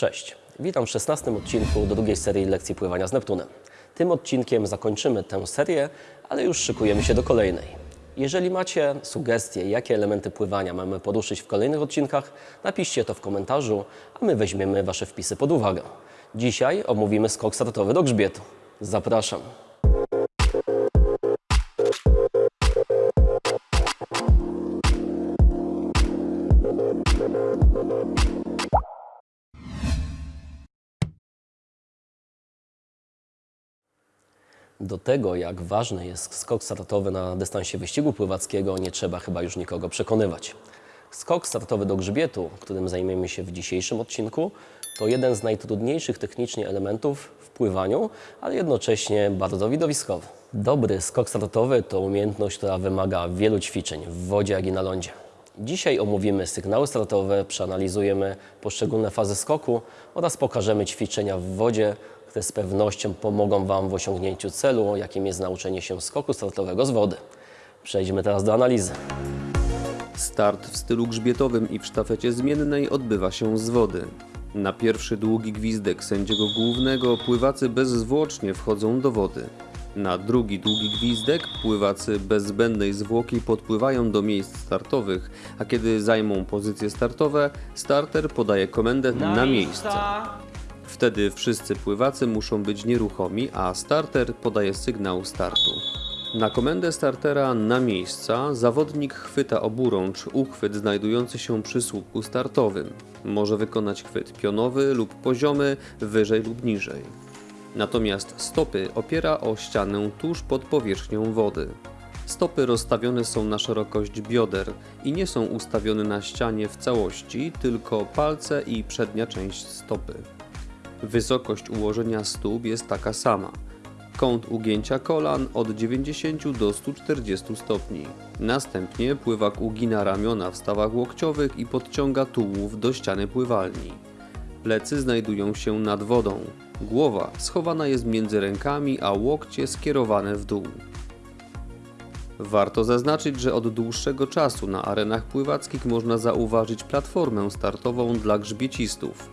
Cześć, witam w 16 odcinku do drugiej serii lekcji pływania z Neptunem. Tym odcinkiem zakończymy tę serię, ale już szykujemy się do kolejnej. Jeżeli macie sugestie, jakie elementy pływania mamy poruszyć w kolejnych odcinkach, napiszcie to w komentarzu, a my weźmiemy Wasze wpisy pod uwagę. Dzisiaj omówimy skok startowy do grzbietu. Zapraszam. Do tego, jak ważny jest skok startowy na dystansie wyścigu pływackiego, nie trzeba chyba już nikogo przekonywać. Skok startowy do grzbietu, którym zajmiemy się w dzisiejszym odcinku, to jeden z najtrudniejszych technicznie elementów w pływaniu, ale jednocześnie bardzo widowiskowy. Dobry skok startowy to umiejętność, która wymaga wielu ćwiczeń w wodzie, jak i na lądzie. Dzisiaj omówimy sygnały startowe, przeanalizujemy poszczególne fazy skoku oraz pokażemy ćwiczenia w wodzie, które z pewnością pomogą Wam w osiągnięciu celu, jakim jest nauczenie się skoku startowego z wody. Przejdźmy teraz do analizy. Start w stylu grzbietowym i w sztafecie zmiennej odbywa się z wody. Na pierwszy długi gwizdek sędziego głównego pływacy bezzwłocznie wchodzą do wody. Na drugi długi gwizdek pływacy bez zbędnej zwłoki podpływają do miejsc startowych, a kiedy zajmą pozycje startowe, starter podaje komendę na, miejsce. Wtedy wszyscy pływacy muszą być nieruchomi, a starter podaje sygnał startu. Na komendę startera na miejsca zawodnik chwyta oburącz uchwyt znajdujący się przy słupku startowym. Może wykonać chwyt pionowy lub poziomy, wyżej lub niżej. Natomiast stopy opiera o ścianę tuż pod powierzchnią wody. Stopy rozstawione są na szerokość bioder i nie są ustawione na ścianie w całości, tylko palce i przednia część stopy. Wysokość ułożenia stóp jest taka sama. Kąt ugięcia kolan od 90 do 140 stopni. Następnie pływak ugina ramiona w stawach łokciowych i podciąga tułów do ściany pływalni. Plecy znajdują się nad wodą. Głowa schowana jest między rękami, a łokcie skierowane w dół. Warto zaznaczyć, że od dłuższego czasu na arenach pływackich można zauważyć platformę startową dla grzbiecistów.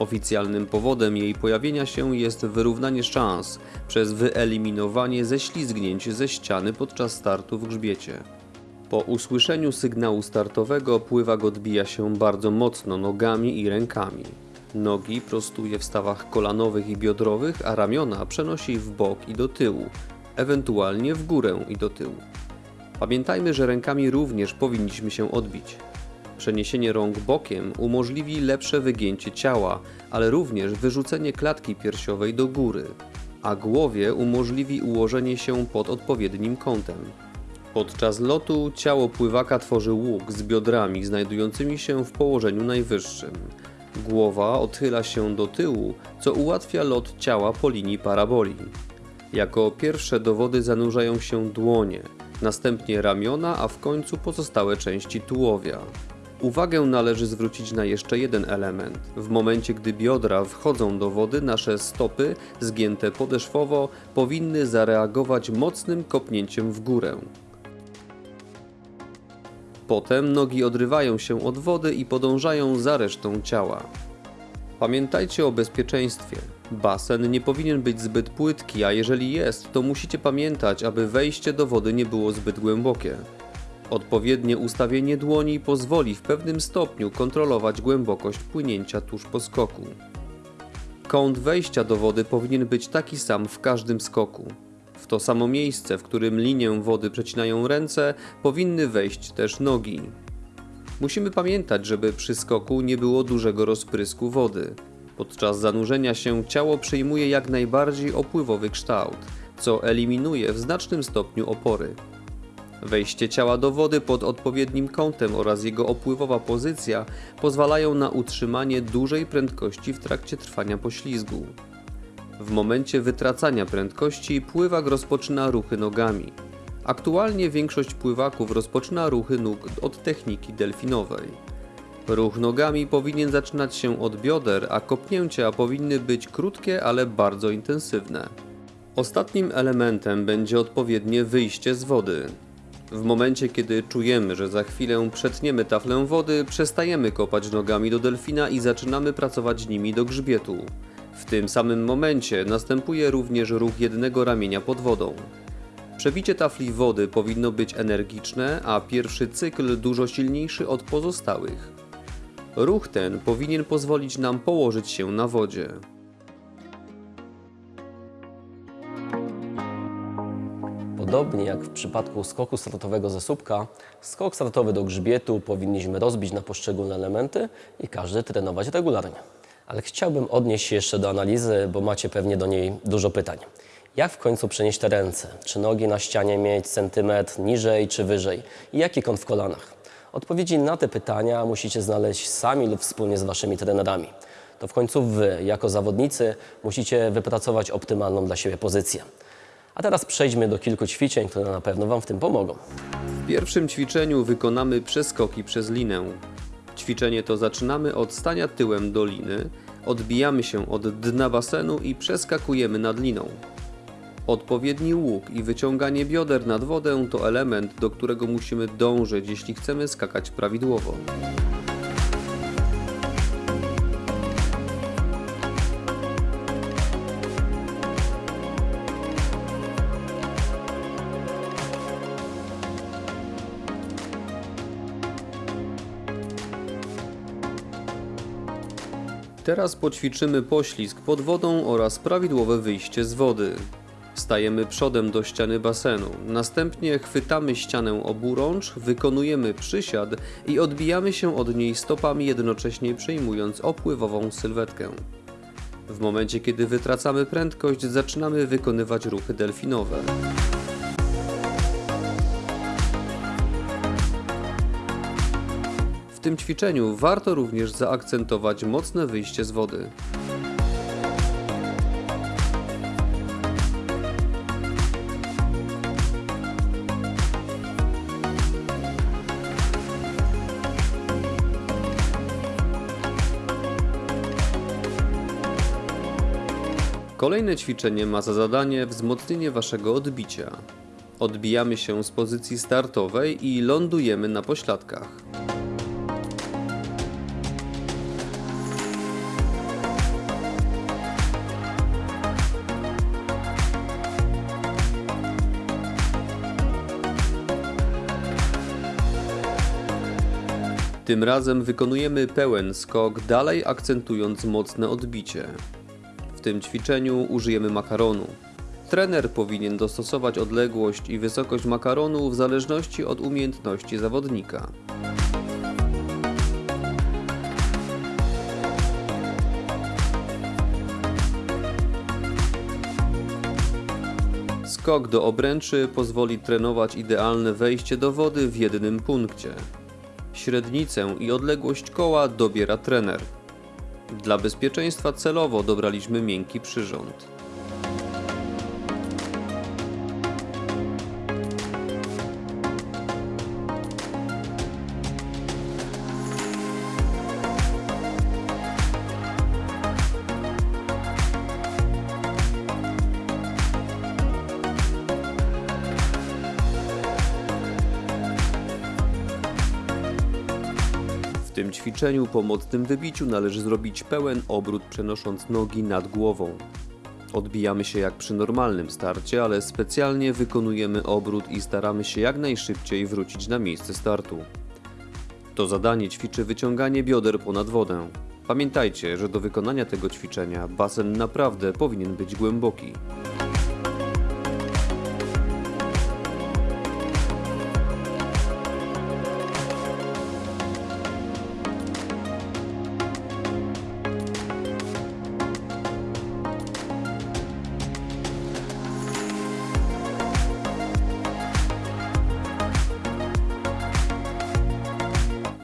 Oficjalnym powodem jej pojawienia się jest wyrównanie szans przez wyeliminowanie ześlizgnięć ze ściany podczas startu w grzbiecie. Po usłyszeniu sygnału startowego pływak odbija się bardzo mocno nogami i rękami. Nogi prostuje w stawach kolanowych i biodrowych, a ramiona przenosi w bok i do tyłu, ewentualnie w górę i do tyłu. Pamiętajmy, że rękami również powinniśmy się odbić. Przeniesienie rąk bokiem umożliwi lepsze wygięcie ciała, ale również wyrzucenie klatki piersiowej do góry, a głowie umożliwi ułożenie się pod odpowiednim kątem. Podczas lotu ciało pływaka tworzy łuk z biodrami znajdującymi się w położeniu najwyższym. Głowa odchyla się do tyłu, co ułatwia lot ciała po linii paraboli. Jako pierwsze do wody zanurzają się dłonie, następnie ramiona, a w końcu pozostałe części tułowia. Uwagę należy zwrócić na jeszcze jeden element. W momencie, gdy biodra wchodzą do wody, nasze stopy, zgięte podeszwowo, powinny zareagować mocnym kopnięciem w górę. Potem nogi odrywają się od wody i podążają za resztą ciała. Pamiętajcie o bezpieczeństwie. Basen nie powinien być zbyt płytki, a jeżeli jest, to musicie pamiętać, aby wejście do wody nie było zbyt głębokie. Odpowiednie ustawienie dłoni pozwoli w pewnym stopniu kontrolować głębokość płynięcia tuż po skoku. Kąt wejścia do wody powinien być taki sam w każdym skoku. W to samo miejsce, w którym linię wody przecinają ręce, powinny wejść też nogi. Musimy pamiętać, żeby przy skoku nie było dużego rozprysku wody. Podczas zanurzenia się ciało przyjmuje jak najbardziej opływowy kształt, co eliminuje w znacznym stopniu opory. Wejście ciała do wody pod odpowiednim kątem oraz jego opływowa pozycja pozwalają na utrzymanie dużej prędkości w trakcie trwania poślizgu. W momencie wytracania prędkości pływak rozpoczyna ruchy nogami. Aktualnie większość pływaków rozpoczyna ruchy nóg od techniki delfinowej. Ruch nogami powinien zaczynać się od bioder, a kopnięcia powinny być krótkie, ale bardzo intensywne. Ostatnim elementem będzie odpowiednie wyjście z wody. W momencie, kiedy czujemy, że za chwilę przetniemy taflę wody, przestajemy kopać nogami do delfina i zaczynamy pracować nimi do grzbietu. W tym samym momencie następuje również ruch jednego ramienia pod wodą. Przebicie tafli wody powinno być energiczne, a pierwszy cykl dużo silniejszy od pozostałych. Ruch ten powinien pozwolić nam położyć się na wodzie. Podobnie jak w przypadku skoku startowego ze słupka, skok startowy do grzbietu powinniśmy rozbić na poszczególne elementy i każdy trenować regularnie. Ale chciałbym odnieść się jeszcze do analizy, bo macie pewnie do niej dużo pytań. Jak w końcu przenieść te ręce? Czy nogi na ścianie mieć centymetr niżej czy wyżej? I jaki kąt w kolanach? Odpowiedzi na te pytania musicie znaleźć sami lub wspólnie z waszymi trenerami. To w końcu wy, jako zawodnicy, musicie wypracować optymalną dla siebie pozycję. A teraz przejdźmy do kilku ćwiczeń, które na pewno Wam w tym pomogą. W pierwszym ćwiczeniu wykonamy przeskoki przez linę. Ćwiczenie to zaczynamy od stania tyłem do liny, odbijamy się od dna basenu i przeskakujemy nad liną. Odpowiedni łuk i wyciąganie bioder nad wodę to element, do którego musimy dążyć, jeśli chcemy skakać prawidłowo. Teraz poćwiczymy poślizg pod wodą oraz prawidłowe wyjście z wody. Stajemy przodem do ściany basenu, następnie chwytamy ścianę oburącz, wykonujemy przysiad i odbijamy się od niej stopami jednocześnie przyjmując opływową sylwetkę. W momencie kiedy wytracamy prędkość, zaczynamy wykonywać ruchy delfinowe. W tym ćwiczeniu warto również zaakcentować mocne wyjście z wody. Kolejne ćwiczenie ma za zadanie wzmocnienie waszego odbicia. Odbijamy się z pozycji startowej i lądujemy na pośladkach. Tym razem wykonujemy pełen skok, dalej akcentując mocne odbicie. W tym ćwiczeniu użyjemy makaronu. Trener powinien dostosować odległość i wysokość makaronu w zależności od umiejętności zawodnika. Skok do obręczy pozwoli trenować idealne wejście do wody w jednym punkcie. Średnicę i odległość koła dobiera trener. Dla bezpieczeństwa celowo dobraliśmy miękki przyrząd. Tym ćwiczeniu po mocnym wybiciu należy zrobić pełen obrót przenosząc nogi nad głową. Odbijamy się jak przy normalnym starcie, ale specjalnie wykonujemy obrót i staramy się jak najszybciej wrócić na miejsce startu. To zadanie ćwiczy wyciąganie bioder ponad wodę. Pamiętajcie, że do wykonania tego ćwiczenia basen naprawdę powinien być głęboki.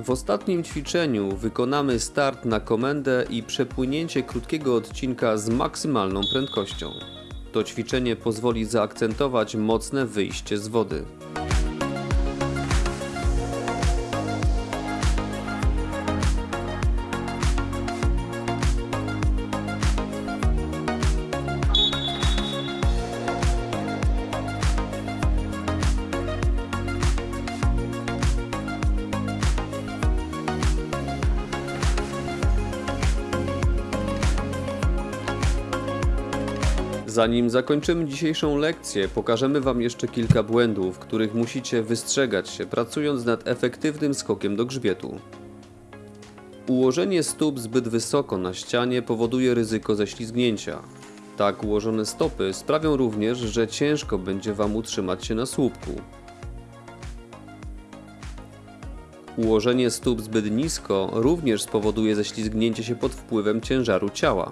W ostatnim ćwiczeniu wykonamy start na komendę i przepłynięcie krótkiego odcinka z maksymalną prędkością. To ćwiczenie pozwoli zaakcentować mocne wyjście z wody. Zanim zakończymy dzisiejszą lekcję, pokażemy Wam jeszcze kilka błędów, których musicie wystrzegać się pracując nad efektywnym skokiem do grzbietu. Ułożenie stóp zbyt wysoko na ścianie powoduje ryzyko ześlizgnięcia. Tak ułożone stopy sprawią również, że ciężko będzie Wam utrzymać się na słupku. Ułożenie stóp zbyt nisko również spowoduje ześlizgnięcie się pod wpływem ciężaru ciała.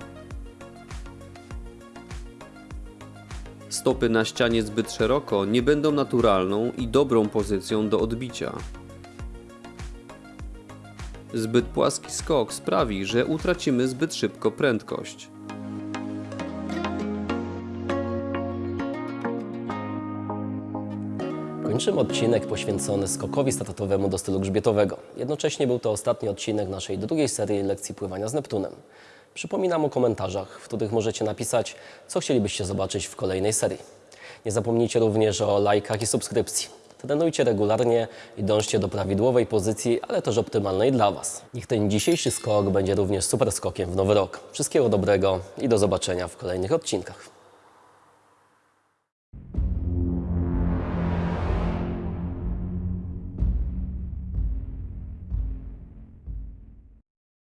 Stopy na ścianie zbyt szeroko nie będą naturalną i dobrą pozycją do odbicia. Zbyt płaski skok sprawi, że utracimy zbyt szybko prędkość. Kończymy odcinek poświęcony skokowi startowemu do stylu grzbietowego. Jednocześnie był to ostatni odcinek naszej drugiej serii lekcji pływania z Neptunem. Przypominam o komentarzach, w których możecie napisać, co chcielibyście zobaczyć w kolejnej serii. Nie zapomnijcie również o lajkach i subskrypcji. Trenujcie regularnie i dążcie do prawidłowej pozycji, ale też optymalnej dla Was. Niech ten dzisiejszy skok będzie również super skokiem w nowy rok. Wszystkiego dobrego i do zobaczenia w kolejnych odcinkach.